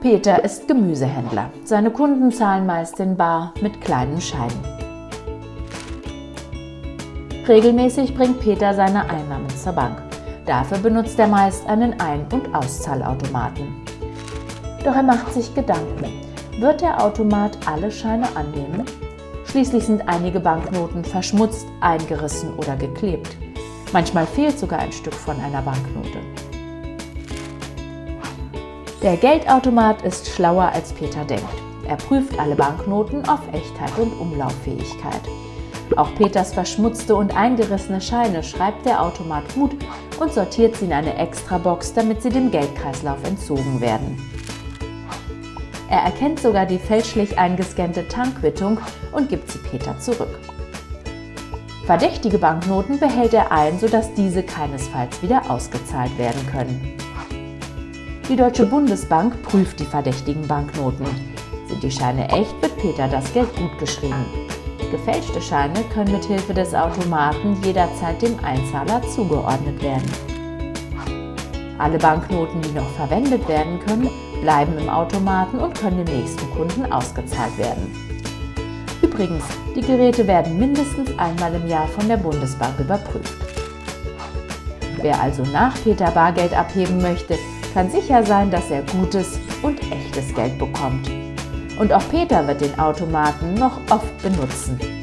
Peter ist Gemüsehändler. Seine Kunden zahlen meist in Bar mit kleinen Scheinen. Regelmäßig bringt Peter seine Einnahmen zur Bank. Dafür benutzt er meist einen Ein- und Auszahlautomaten. Doch er macht sich Gedanken. Wird der Automat alle Scheine annehmen? Schließlich sind einige Banknoten verschmutzt, eingerissen oder geklebt. Manchmal fehlt sogar ein Stück von einer Banknote. Der Geldautomat ist schlauer als Peter denkt. Er prüft alle Banknoten auf Echtheit und Umlauffähigkeit. Auch Peters verschmutzte und eingerissene Scheine schreibt der Automat gut und sortiert sie in eine Extrabox, damit sie dem Geldkreislauf entzogen werden. Er erkennt sogar die fälschlich eingescannte Tankquittung und gibt sie Peter zurück. Verdächtige Banknoten behält er ein, sodass diese keinesfalls wieder ausgezahlt werden können. Die Deutsche Bundesbank prüft die verdächtigen Banknoten. Sind die Scheine echt, wird Peter das Geld gut geschrieben. Gefälschte Scheine können mit Hilfe des Automaten jederzeit dem Einzahler zugeordnet werden. Alle Banknoten, die noch verwendet werden können, bleiben im Automaten und können dem nächsten Kunden ausgezahlt werden. Übrigens, die Geräte werden mindestens einmal im Jahr von der Bundesbank überprüft. Wer also nach Peter Bargeld abheben möchte, kann sicher sein, dass er gutes und echtes Geld bekommt. Und auch Peter wird den Automaten noch oft benutzen.